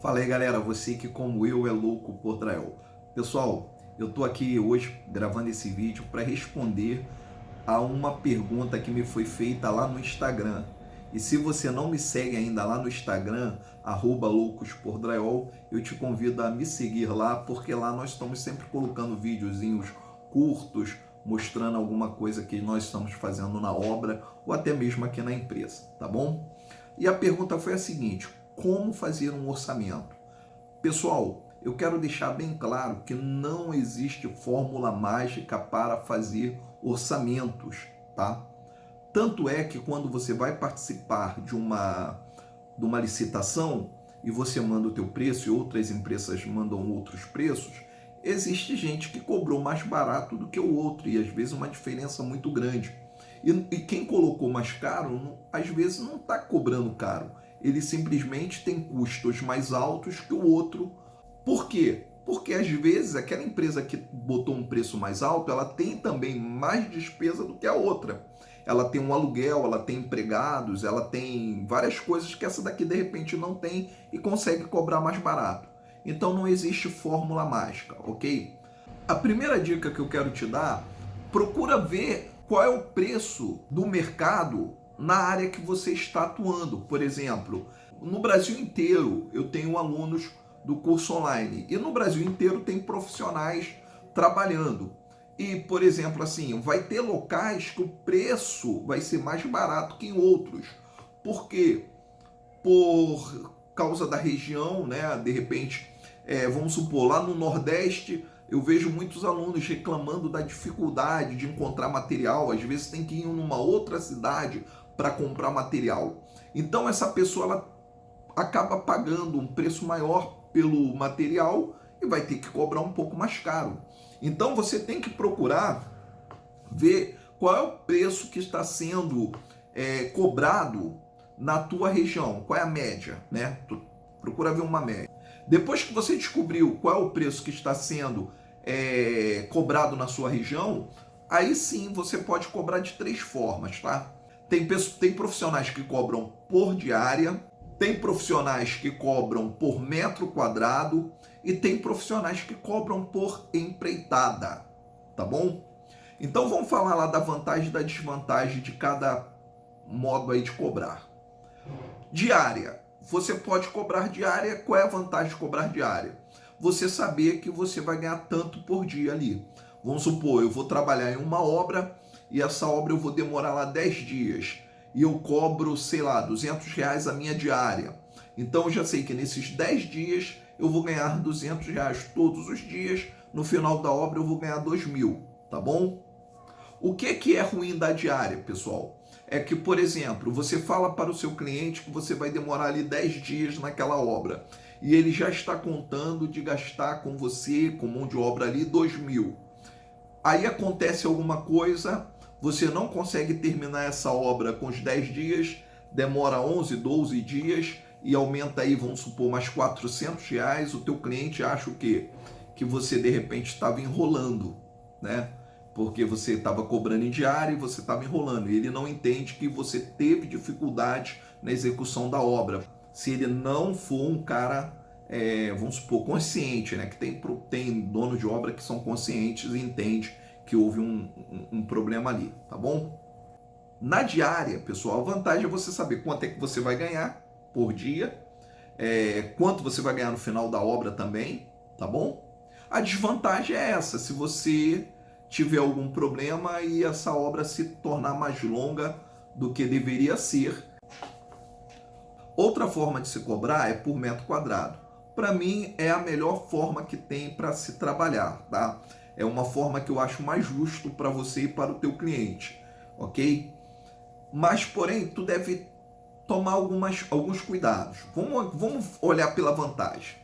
Fala aí galera, você que como eu é louco por drywall. Pessoal, eu tô aqui hoje gravando esse vídeo para responder a uma pergunta que me foi feita lá no Instagram. E se você não me segue ainda lá no Instagram, arroba eu te convido a me seguir lá, porque lá nós estamos sempre colocando videozinhos curtos, mostrando alguma coisa que nós estamos fazendo na obra ou até mesmo aqui na empresa, tá bom? E a pergunta foi a seguinte, como fazer um orçamento. Pessoal, eu quero deixar bem claro que não existe fórmula mágica para fazer orçamentos, tá? Tanto é que quando você vai participar de uma, de uma licitação e você manda o teu preço e outras empresas mandam outros preços, existe gente que cobrou mais barato do que o outro e às vezes uma diferença muito grande. E, e quem colocou mais caro, às vezes não está cobrando caro, ele simplesmente tem custos mais altos que o outro. Por quê? Porque às vezes aquela empresa que botou um preço mais alto, ela tem também mais despesa do que a outra. Ela tem um aluguel, ela tem empregados, ela tem várias coisas que essa daqui de repente não tem e consegue cobrar mais barato. Então não existe fórmula mágica, ok? A primeira dica que eu quero te dar, procura ver qual é o preço do mercado na área que você está atuando. Por exemplo, no Brasil inteiro eu tenho alunos do curso online e no Brasil inteiro tem profissionais trabalhando. E, por exemplo, assim, vai ter locais que o preço vai ser mais barato que em outros. Por quê? Por causa da região, né? De repente, é, vamos supor, lá no Nordeste eu vejo muitos alunos reclamando da dificuldade de encontrar material, às vezes tem que ir numa outra cidade para comprar material. Então essa pessoa ela acaba pagando um preço maior pelo material e vai ter que cobrar um pouco mais caro. Então você tem que procurar ver qual é o preço que está sendo é, cobrado na tua região, qual é a média, né? Tu procura ver uma média. Depois que você descobriu qual é o preço que está sendo é, cobrado na sua região, aí sim você pode cobrar de três formas, tá? Tem, tem profissionais que cobram por diária, tem profissionais que cobram por metro quadrado e tem profissionais que cobram por empreitada, tá bom? Então vamos falar lá da vantagem e da desvantagem de cada modo aí de cobrar. Diária. Você pode cobrar diária. Qual é a vantagem de cobrar diária? Você saber que você vai ganhar tanto por dia ali. Vamos supor, eu vou trabalhar em uma obra e essa obra eu vou demorar lá 10 dias e eu cobro, sei lá, 200 reais a minha diária. Então eu já sei que nesses 10 dias eu vou ganhar 200 reais todos os dias, no final da obra eu vou ganhar 2 mil, tá bom? O que, que é ruim da diária, pessoal? É que, por exemplo, você fala para o seu cliente que você vai demorar ali 10 dias naquela obra e ele já está contando de gastar com você, com mão de obra ali, 2 mil. Aí acontece alguma coisa, você não consegue terminar essa obra com os 10 dias, demora 11, 12 dias e aumenta aí, vamos supor, mais 400 reais, o teu cliente acha o quê? Que você de repente estava enrolando, né? Porque você estava cobrando em diário e você estava enrolando. E ele não entende que você teve dificuldade na execução da obra. Se ele não for um cara, é, vamos supor, consciente, né? Que tem, tem dono de obra que são conscientes e entende que houve um, um, um problema ali, tá bom? Na diária, pessoal, a vantagem é você saber quanto é que você vai ganhar por dia, é, quanto você vai ganhar no final da obra também, tá bom? A desvantagem é essa, se você tiver algum problema e essa obra se tornar mais longa do que deveria ser. Outra forma de se cobrar é por metro quadrado. Para mim, é a melhor forma que tem para se trabalhar, tá? É uma forma que eu acho mais justo para você e para o teu cliente, ok? Mas, porém, tu deve tomar algumas, alguns cuidados. Vamos, vamos olhar pela vantagem.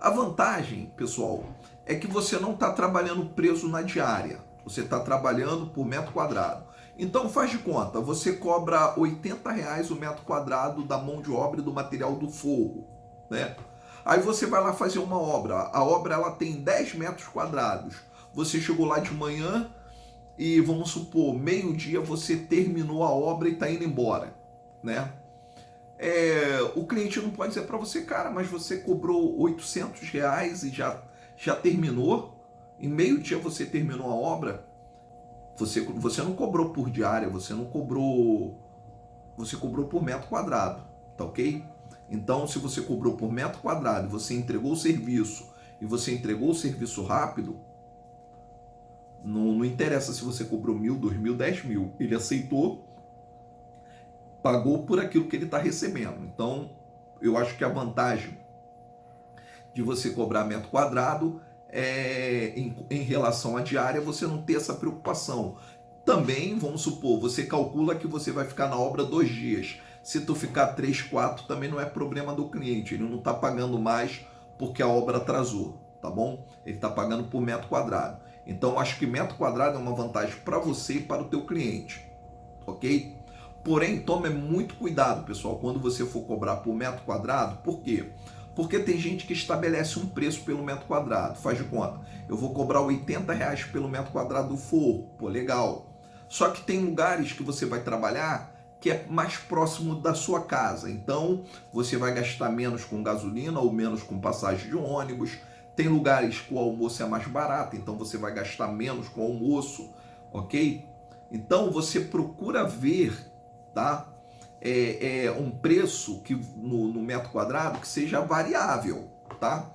A vantagem, pessoal, é que você não está trabalhando preso na diária. Você está trabalhando por metro quadrado. Então faz de conta, você cobra 80 reais o metro quadrado da mão de obra e do material do forro, né? Aí você vai lá fazer uma obra. A obra ela tem 10 metros quadrados você chegou lá de manhã e vamos supor, meio-dia você terminou a obra e está indo embora, né? é, o cliente não pode dizer para você, cara, mas você cobrou 800 reais e já, já terminou? Em meio dia você terminou a obra? Você, você não cobrou por diária, você não cobrou. Você cobrou por metro quadrado, tá ok? Então, se você cobrou por metro quadrado, você entregou o serviço e você entregou o serviço rápido, não, não interessa se você cobrou mil, dois mil, dez mil. Ele aceitou, pagou por aquilo que ele está recebendo. Então, eu acho que a vantagem de você cobrar metro quadrado é, em, em relação à diária, você não ter essa preocupação. Também, vamos supor, você calcula que você vai ficar na obra dois dias. Se tu ficar três, quatro, também não é problema do cliente. Ele não está pagando mais porque a obra atrasou, tá bom? Ele está pagando por metro quadrado. Então, acho que metro quadrado é uma vantagem para você e para o teu cliente, ok? Porém, tome muito cuidado, pessoal, quando você for cobrar por metro quadrado. Por quê? Porque tem gente que estabelece um preço pelo metro quadrado. Faz de conta. Eu vou cobrar 80 reais pelo metro quadrado do forro. Pô, legal. Só que tem lugares que você vai trabalhar que é mais próximo da sua casa. Então, você vai gastar menos com gasolina ou menos com passagem de ônibus. Tem lugares que o almoço é mais barato, então você vai gastar menos com o almoço, ok? Então, você procura ver, tá? É, é um preço que no, no metro quadrado que seja variável, tá?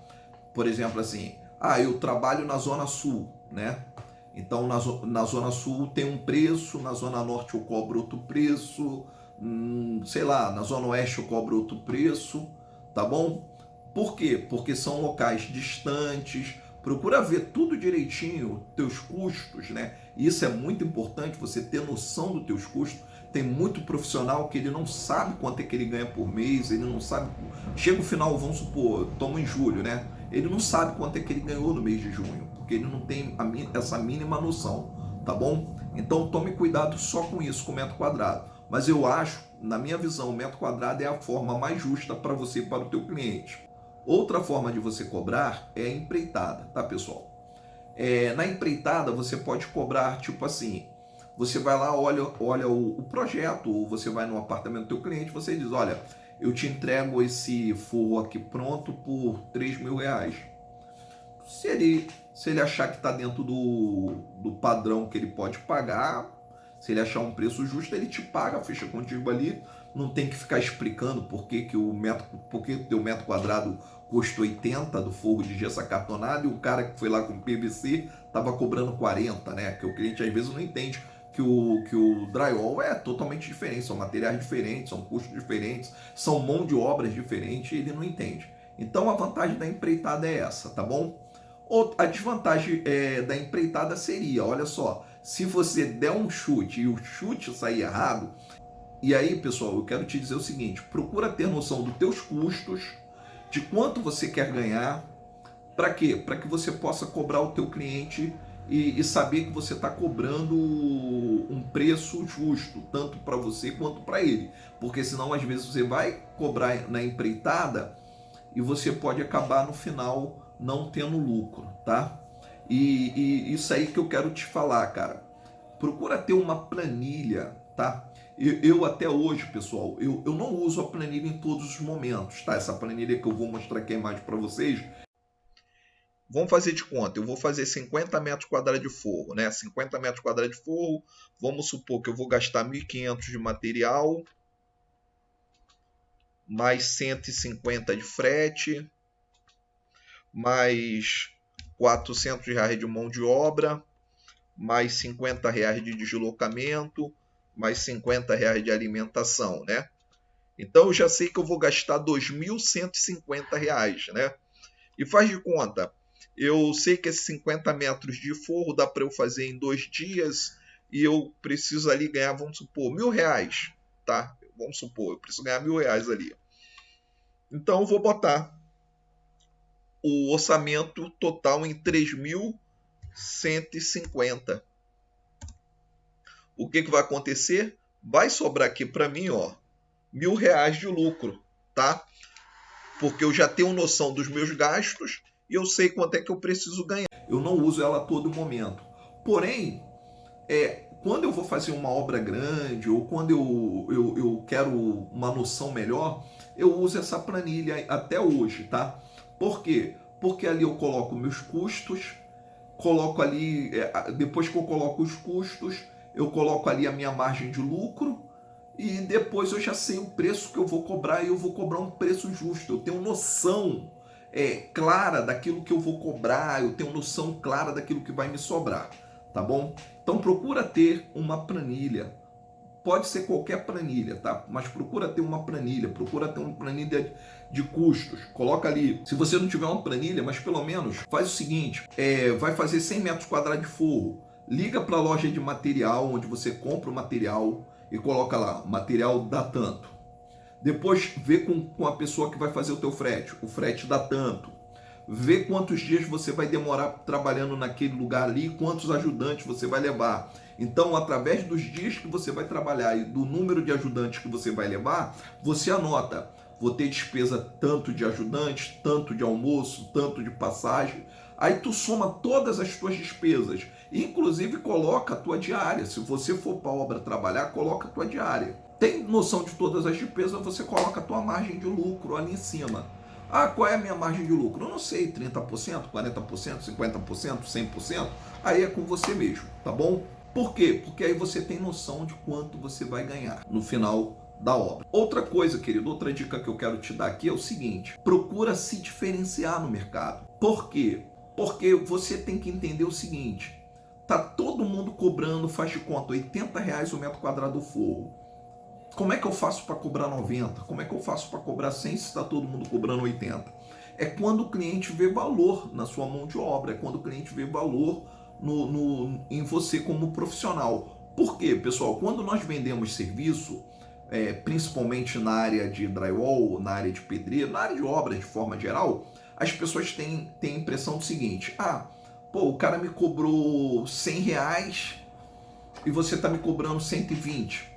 Por exemplo, assim, ah, eu trabalho na zona sul, né? Então, na, na Zona Sul tem um preço, na Zona Norte eu cobro outro preço, hum, sei lá, na Zona Oeste eu cobro outro preço, tá bom? Por quê? Porque são locais distantes, procura ver tudo direitinho, teus custos, né? Isso é muito importante, você ter noção dos teus custos. Tem muito profissional que ele não sabe quanto é que ele ganha por mês, ele não sabe. Chega o final, vamos supor, toma em julho, né? Ele não sabe quanto é que ele ganhou no mês de junho porque ele não tem essa mínima noção, tá bom? Então tome cuidado só com isso, com metro quadrado. Mas eu acho, na minha visão, o metro quadrado é a forma mais justa para você e para o teu cliente. Outra forma de você cobrar é a empreitada, tá pessoal? É, na empreitada você pode cobrar tipo assim, você vai lá, olha, olha o, o, projeto, ou você vai no apartamento do teu cliente, você diz, olha, eu te entrego esse forro aqui pronto por 3 mil reais. Se ele se ele achar que está dentro do, do padrão que ele pode pagar, se ele achar um preço justo, ele te paga, fecha contigo ali. Não tem que ficar explicando por que, que o metro, por que teu metro quadrado custa 80 do fogo de gesso acartonado e o cara que foi lá com PVC estava cobrando 40, né? Que o cliente às vezes não entende que o, que o drywall é totalmente diferente, são materiais diferentes, são custos diferentes, são mão de obras diferentes e ele não entende. Então a vantagem da empreitada é essa, tá bom? A desvantagem é, da empreitada seria, olha só, se você der um chute e o chute sair errado, e aí, pessoal, eu quero te dizer o seguinte, procura ter noção dos teus custos, de quanto você quer ganhar, para quê? Para que você possa cobrar o teu cliente e, e saber que você está cobrando um preço justo, tanto para você quanto para ele. Porque senão, às vezes, você vai cobrar na empreitada e você pode acabar no final não tendo lucro, tá? E, e, isso aí que eu quero te falar, cara. Procura ter uma planilha, tá? Eu, eu até hoje, pessoal, eu, eu não uso a planilha em todos os momentos, tá? Essa planilha que eu vou mostrar aqui a imagem para vocês. Vamos fazer de conta, eu vou fazer 50 metros quadrados de forro, né? 50 metros quadrados de forro, vamos supor que eu vou gastar 1.500 de material, mais 150 de frete, mais 400 reais de mão de obra, mais 50 reais de deslocamento, mais 50 reais de alimentação, né? Então eu já sei que eu vou gastar 2.150 reais, né? E faz de conta, eu sei que esses 50 metros de forro dá para eu fazer em dois dias e eu preciso ali ganhar, vamos supor, mil reais, tá? Vamos supor, eu preciso ganhar mil reais ali. Então eu vou botar o orçamento total em 3.150. O que, que vai acontecer? Vai sobrar aqui para mim, ó, mil reais de lucro, tá? Porque eu já tenho noção dos meus gastos e eu sei quanto é que eu preciso ganhar. Eu não uso ela a todo momento. Porém, é, quando eu vou fazer uma obra grande ou quando eu, eu, eu quero uma noção melhor, eu uso essa planilha até hoje, tá? Por quê? Porque ali eu coloco meus custos, coloco ali, é, depois que eu coloco os custos, eu coloco ali a minha margem de lucro e depois eu já sei o preço que eu vou cobrar e eu vou cobrar um preço justo. Eu tenho noção é, clara daquilo que eu vou cobrar, eu tenho noção clara daquilo que vai me sobrar, tá bom? Então procura ter uma planilha, pode ser qualquer planilha, tá? Mas procura ter uma planilha, procura ter uma planilha de custos. Coloca ali, se você não tiver uma planilha, mas pelo menos faz o seguinte, é, vai fazer 100 metros quadrados de forro, liga para a loja de material, onde você compra o material e coloca lá, material dá tanto. Depois vê com, com a pessoa que vai fazer o teu frete, o frete dá tanto. Vê quantos dias você vai demorar trabalhando naquele lugar ali, quantos ajudantes você vai levar. Então, através dos dias que você vai trabalhar e do número de ajudantes que você vai levar, você anota vou ter despesa tanto de ajudantes, tanto de almoço, tanto de passagem. Aí tu soma todas as tuas despesas, inclusive coloca a tua diária. Se você for para a obra trabalhar, coloca a tua diária. Tem noção de todas as despesas, você coloca a tua margem de lucro ali em cima. Ah, qual é a minha margem de lucro? Eu não sei, 30%, 40%, 50%, 100%. Aí é com você mesmo, tá bom? Por quê? Porque aí você tem noção de quanto você vai ganhar no final da obra. Outra coisa, querido, outra dica que eu quero te dar aqui é o seguinte: procura se diferenciar no mercado. Por quê? Porque você tem que entender o seguinte: tá todo mundo cobrando, faz de conta, 80 reais o metro quadrado do forro. Como é que eu faço para cobrar 90? Como é que eu faço para cobrar 100 se está todo mundo cobrando 80? É quando o cliente vê valor na sua mão de obra, é quando o cliente vê valor no, no, em você como profissional. Por quê, pessoal? Quando nós vendemos serviço, é, principalmente na área de drywall, na área de pedreiro, na área de obras de forma geral, as pessoas têm, têm a impressão do seguinte, ah, pô, o cara me cobrou 100 reais e você está me cobrando 120.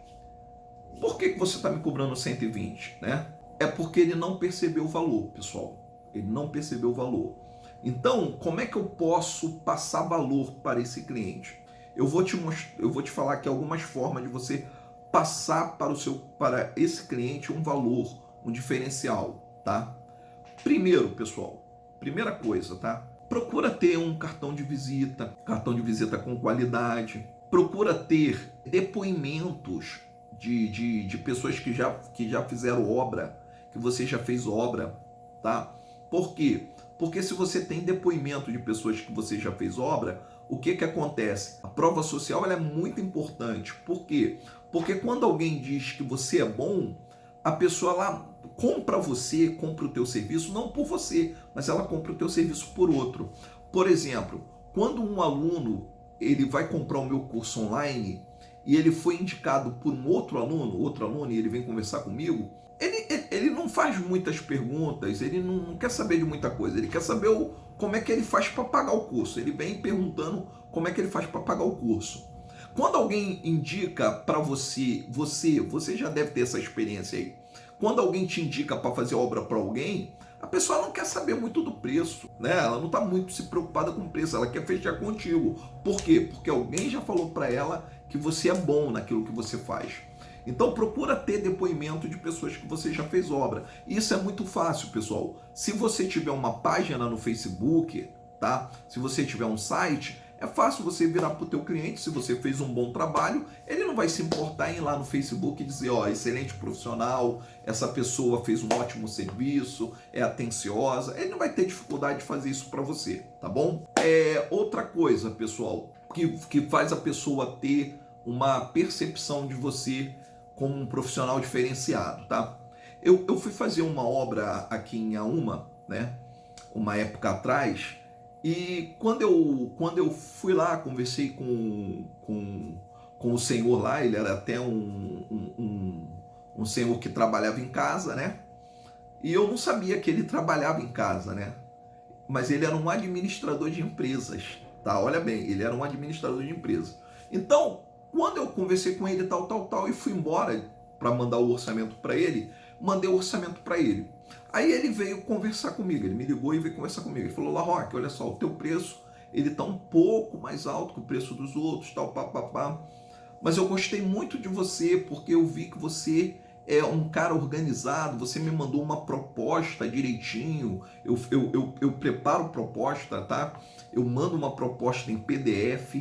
Por que, que você está me cobrando 120? Né? É porque ele não percebeu o valor, pessoal. Ele não percebeu o valor. Então, como é que eu posso passar valor para esse cliente? Eu vou te, eu vou te falar aqui algumas formas de você passar para o seu para esse cliente um valor, um diferencial, tá? Primeiro, pessoal, primeira coisa, tá? Procura ter um cartão de visita, cartão de visita com qualidade. Procura ter depoimentos de, de, de pessoas que já, que já fizeram obra, que você já fez obra, tá? Por quê? Porque se você tem depoimento de pessoas que você já fez obra, o que que acontece? A prova social é muito importante. Por quê? Porque quando alguém diz que você é bom, a pessoa lá compra você, compra o teu serviço, não por você, mas ela compra o teu serviço por outro. Por exemplo, quando um aluno ele vai comprar o meu curso online e ele foi indicado por um outro aluno, outro aluno, e ele vem conversar comigo, ele, ele, não faz muitas perguntas, ele não, não, quer saber de muita coisa, ele quer saber o, como é que ele faz para pagar o curso. Ele vem perguntando como é que ele faz para pagar o curso. Quando alguém indica para você, você, você já deve ter essa experiência aí. Quando alguém te indica para fazer obra para alguém, a pessoa não quer saber muito do preço, né? Ela não está muito se preocupada com o preço, ela quer fechar contigo. Por quê? Porque alguém já falou para ela que você é bom naquilo que você faz. Então procura ter depoimento de pessoas que você já fez obra. Isso é muito fácil, pessoal. Se você tiver uma página no Facebook, tá? Se você tiver um site, é fácil você virar para o teu cliente, se você fez um bom trabalho, ele não vai se importar em ir lá no Facebook e dizer, ó, excelente profissional, essa pessoa fez um ótimo serviço, é atenciosa. Ele não vai ter dificuldade de fazer isso para você, tá bom? É outra coisa, pessoal, que, que faz a pessoa ter uma percepção de você como um profissional diferenciado, tá? Eu, eu fui fazer uma obra aqui em Auma, né? Uma época atrás, e quando eu, quando eu fui lá, conversei com, com, com o senhor lá, ele era até um, um, um, um senhor que trabalhava em casa, né? E eu não sabia que ele trabalhava em casa, né? Mas ele era um administrador de empresas, tá? Olha bem, ele era um administrador de empresas. Então, quando eu conversei com ele, tal, tal, tal, e fui embora para mandar o orçamento para ele, mandei o orçamento para ele. Aí ele veio conversar comigo, ele me ligou e veio conversar comigo. Ele falou, La Roque, olha só, o teu preço, ele está um pouco mais alto que o preço dos outros, tal, papapá. mas eu gostei muito de você porque eu vi que você é um cara organizado, você me mandou uma proposta direitinho, eu, eu, eu, eu preparo proposta, tá? Eu mando uma proposta em PDF,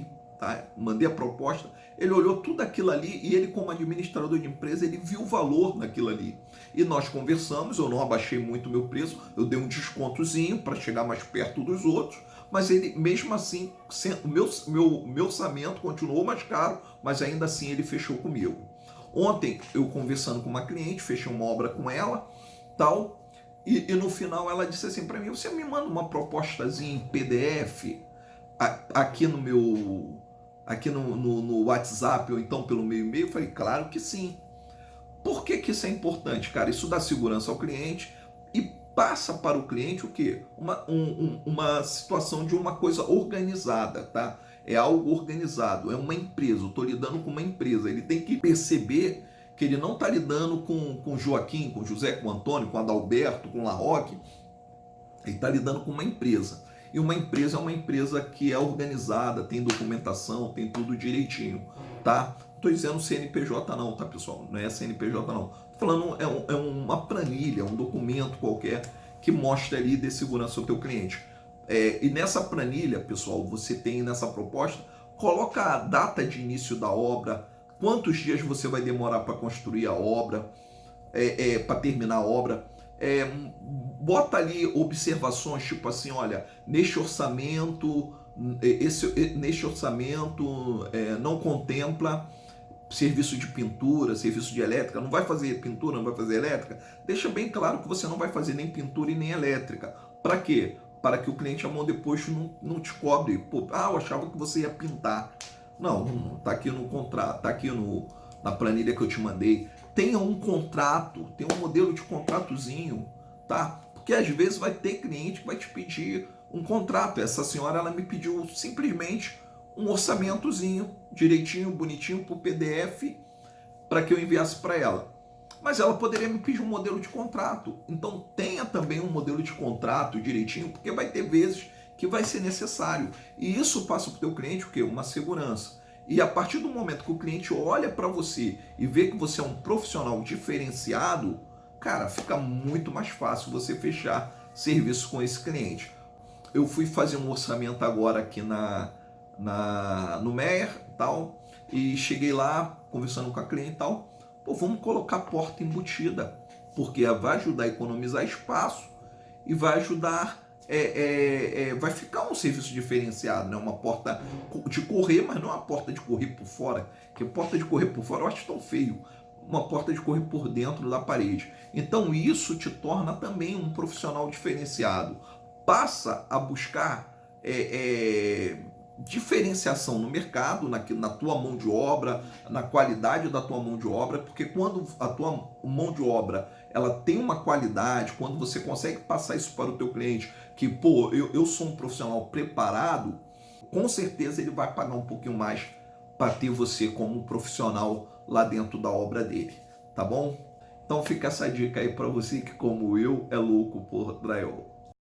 tá? Mandei a proposta, ele olhou tudo aquilo ali e ele como administrador de empresa, ele viu o valor naquilo ali. E nós conversamos, eu não abaixei muito o meu preço, eu dei um descontozinho para chegar mais perto dos outros, mas ele, mesmo assim, o meu, meu, meu orçamento continuou mais caro, mas ainda assim ele fechou comigo. Ontem, eu conversando com uma cliente, fechei uma obra com ela, tal, e, e no final ela disse assim para mim, você me manda uma propostazinha em PDF aqui no meu aqui no, no, no, WhatsApp ou então pelo meu e-mail? Eu falei, claro que sim. Por que, que isso é importante, cara? Isso dá segurança ao cliente e passa para o cliente o quê? Uma, um, um, uma situação de uma coisa organizada, tá? É algo organizado, é uma empresa, eu estou lidando com uma empresa. Ele tem que perceber que ele não está lidando com, com Joaquim, com José, com Antônio, com Adalberto, com Larroque. Ele está lidando com uma empresa. E uma empresa é uma empresa que é organizada, tem documentação, tem tudo direitinho, tá? Não estou dizendo CNPJ não, tá pessoal? Não é CNPJ não. Tô falando é, um, é uma planilha, um documento qualquer que mostra ali de segurança ao teu cliente. É, e nessa planilha, pessoal, você tem nessa proposta, coloca a data de início da obra, quantos dias você vai demorar para construir a obra, é, é, para terminar a obra, é, bota ali observações tipo assim, olha, neste orçamento, esse, neste orçamento é, não contempla serviço de pintura, serviço de elétrica, não vai fazer pintura, não vai fazer elétrica, deixa bem claro que você não vai fazer nem pintura e nem elétrica. Para quê? Para que o cliente a mão depois não, não te cobre. Pô, ah, eu achava que você ia pintar. Não, tá aqui no contrato, tá aqui no, na planilha que eu te mandei tenha um contrato, tenha um modelo de contratozinho, tá? Porque às vezes vai ter cliente que vai te pedir um contrato. Essa senhora ela me pediu simplesmente um orçamentozinho, direitinho, bonitinho, por PDF, para que eu enviasse para ela. Mas ela poderia me pedir um modelo de contrato. Então tenha também um modelo de contrato direitinho, porque vai ter vezes que vai ser necessário. E isso passa para o teu cliente o quê? Uma segurança. E a partir do momento que o cliente olha para você e vê que você é um profissional diferenciado, cara, fica muito mais fácil você fechar serviço com esse cliente. Eu fui fazer um orçamento agora aqui na, na no Meyer tal, e cheguei lá conversando com a cliente e tal, pô, vamos colocar porta embutida, porque vai ajudar a economizar espaço e vai ajudar é, é, é, vai ficar um serviço diferenciado, né? uma porta de correr, mas não uma porta de correr por fora, que porta de correr por fora eu acho tão feio, uma porta de correr por dentro da parede. Então isso te torna também um profissional diferenciado. Passa a buscar é, é, diferenciação no mercado, na, na tua mão de obra, na qualidade da tua mão de obra, porque quando a tua mão de obra ela tem uma qualidade, quando você consegue passar isso para o teu cliente, que, pô, eu, eu sou um profissional preparado, com certeza ele vai pagar um pouquinho mais para ter você como profissional lá dentro da obra dele, tá bom? Então fica essa dica aí para você que, como eu, é louco por drywall.